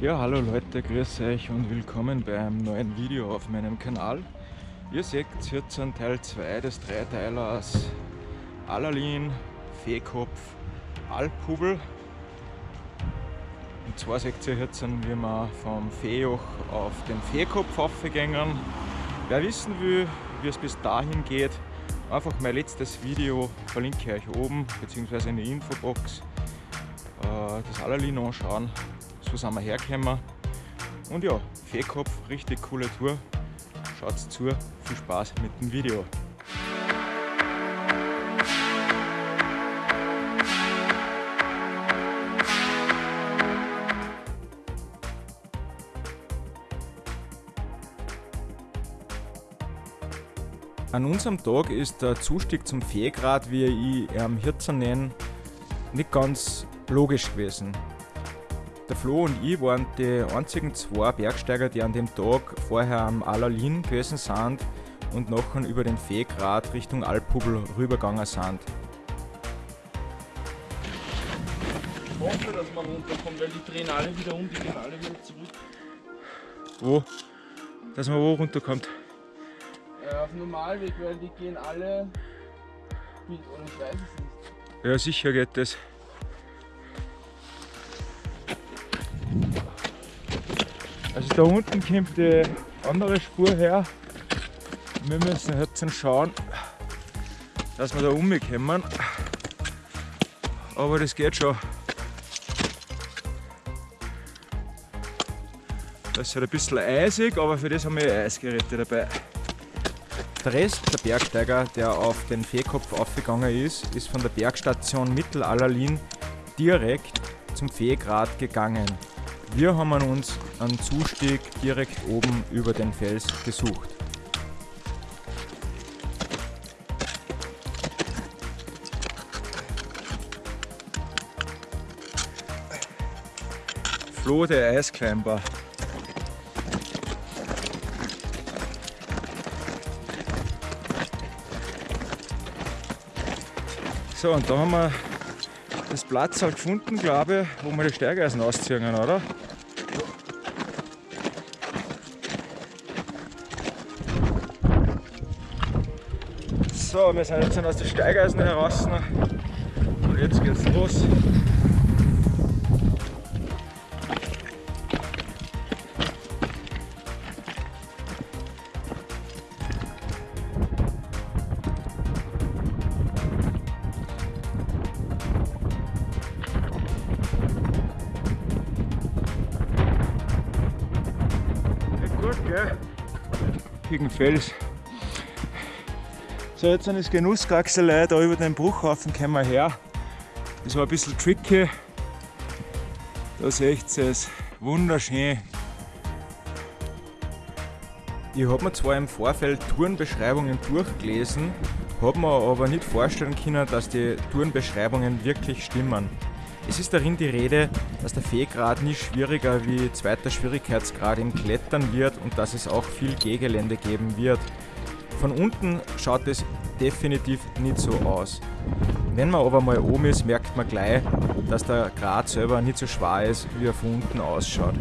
Ja, hallo Leute, grüß euch und willkommen bei einem neuen Video auf meinem Kanal. Ihr seht jetzt Teil 2 des Dreiteilers Alalin, Feekopf, Alphubel. Und zwar seht ihr jetzt, wie wir vom Feejoch auf den Feekopf aufgegangen. Wer wissen will, wie es bis dahin geht, einfach mein letztes Video verlinke ich euch oben, beziehungsweise in der Infobox. Äh, das Alalin anschauen, so sind wir hergekommen. Und ja, Feekopf, richtig coole Tour. Schaut zu, viel Spaß mit dem Video. An unserem Tag ist der Zustieg zum Feegrad, wie ich am Hirzen nenne, nicht ganz logisch gewesen. Der Flo und ich waren die einzigen zwei Bergsteiger, die an dem Tag vorher am Alalin gewesen sind und nachher über den Feegrad Richtung Alphubel rübergegangen sind. Ich hoffe, dass man runterkommt, weil die drehen alle wieder um, die gehen alle wieder zurück. Wo? Dass man wo runterkommt? Äh, auf dem Normalweg, weil die gehen alle mit, oder ich weiß es nicht. Ja, sicher geht das. Da unten kommt die andere Spur her. Wir müssen jetzt schauen, dass wir da umkommen. Aber das geht schon. Das ist halt ein bisschen eisig, aber für das haben wir Eisgeräte dabei. Der Rest der Bergsteiger, der auf den Feekopf aufgegangen ist, ist von der Bergstation Mittelallerlin direkt zum Feegrad gegangen. Wir haben uns einen Zustieg direkt oben über den Fels gesucht. Flo der Eisklimber. So, und da haben wir das Platz halt gefunden, glaube ich, wo wir die Steigeisen ausziehen, oder? So, wir sind jetzt aus der Steigeisen heraus und jetzt geht's los. Gut, gell? Gegen Fels. So, jetzt sind das Genusskraxelei da über den Bruchhaufen kommen wir her. Das war ein bisschen tricky. Da seht ihr es, wunderschön. Ich habe mir zwar im Vorfeld Tourenbeschreibungen durchgelesen, habe mir aber nicht vorstellen können, dass die Tourenbeschreibungen wirklich stimmen. Es ist darin die Rede, dass der Fehlgrad nie schwieriger wie zweiter Schwierigkeitsgrad im Klettern wird und dass es auch viel Gehgelände geben wird. Von unten schaut es definitiv nicht so aus. Wenn man aber mal oben ist, merkt man gleich, dass der Grat selber nicht so schwer ist, wie er von unten ausschaut.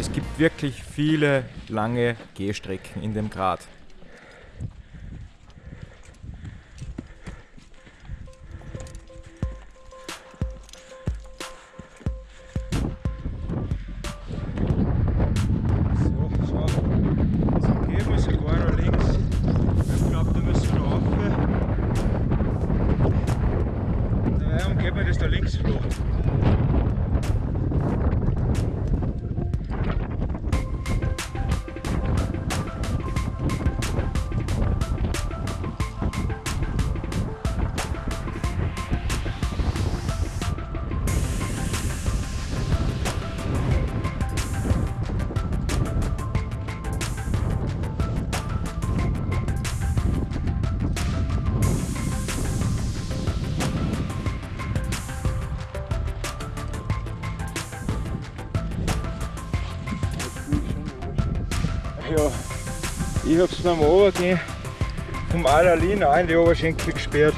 Es gibt wirklich viele lange Gehstrecken in dem Grat. Links flach. Ja, ich hab's beim Runtergehen vom Alalin auch in die Oberschenkel gesperrt.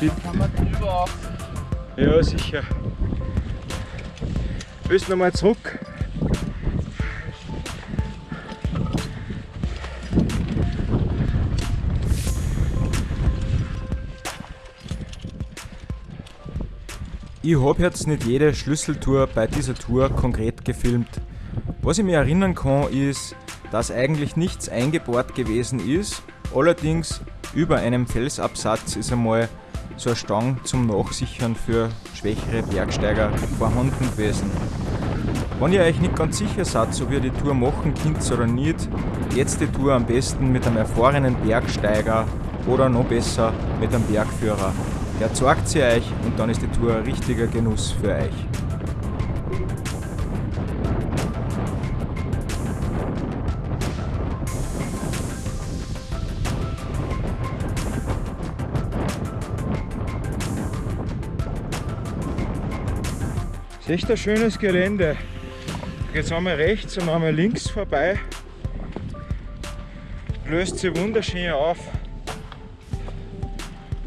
Die, Kann man drüber auf. Ja, sicher. Willst du nochmal zurück? Ich habe jetzt nicht jede Schlüsseltour bei dieser Tour konkret gefilmt. Was ich mir erinnern kann, ist, dass eigentlich nichts eingebohrt gewesen ist. Allerdings über einem Felsabsatz ist einmal so eine Stange zum Nachsichern für schwächere Bergsteiger vorhanden gewesen. Wenn ihr euch nicht ganz sicher seid, ob ihr die Tour machen könnt oder nicht, jetzt die Tour am besten mit einem erfahrenen Bergsteiger oder noch besser mit einem Bergführer. Der zeigt sie euch und dann ist die Tour ein richtiger Genuss für euch. Das ist echt ein schönes Gelände. Jetzt einmal rechts und einmal links vorbei. Löst sich wunderschön auf.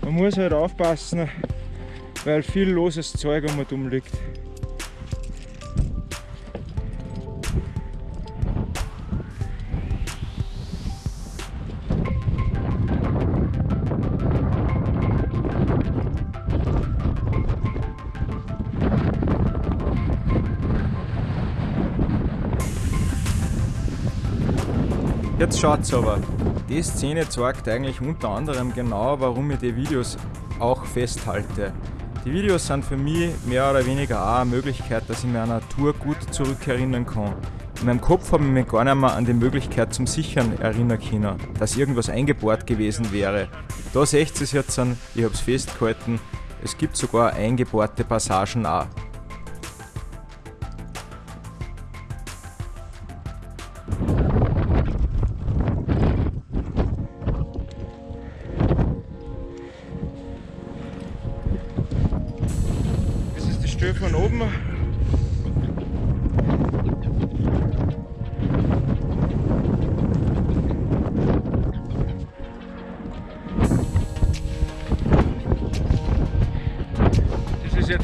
Man muss halt aufpassen, weil viel loses Zeug um um liegt. Jetzt schaut's aber. Die Szene zeigt eigentlich unter anderem genau, warum ich die Videos auch festhalte. Die Videos sind für mich mehr oder weniger auch eine Möglichkeit, dass ich mir an eine Tour gut zurückerinnern kann. In meinem Kopf habe ich mich gar nicht mehr an die Möglichkeit zum Sichern erinnern können, dass irgendwas eingebohrt gewesen wäre. Da seht ihr es jetzt ich habe es festgehalten, es gibt sogar eingebohrte Passagen auch.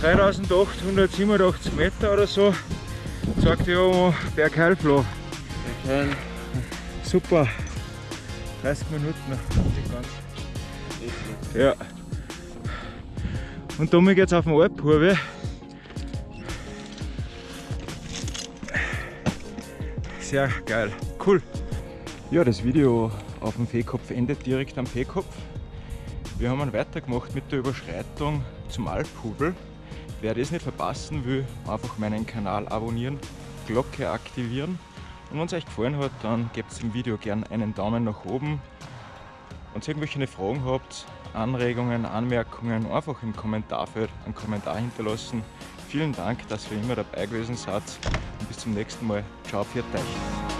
3887 Meter oder so, sagt ja Bergheilfloh. Bergheil. Super. 30 Minuten. Ja. Und damit geht's auf den Alphurve. Sehr geil. Cool. Ja, das Video auf dem Fehlkopf endet direkt am Fehlkopf. Wir haben dann weitergemacht mit der Überschreitung zum Alphubel. Wer das nicht verpassen will, einfach meinen Kanal abonnieren, Glocke aktivieren. Und wenn es euch gefallen hat, dann gebt dem Video gerne einen Daumen nach oben. Wenn ihr irgendwelche Fragen habt, Anregungen, Anmerkungen, einfach im Kommentarfeld einen Kommentar hinterlassen. Vielen Dank, dass ihr immer dabei gewesen seid und bis zum nächsten Mal. Ciao, für euch.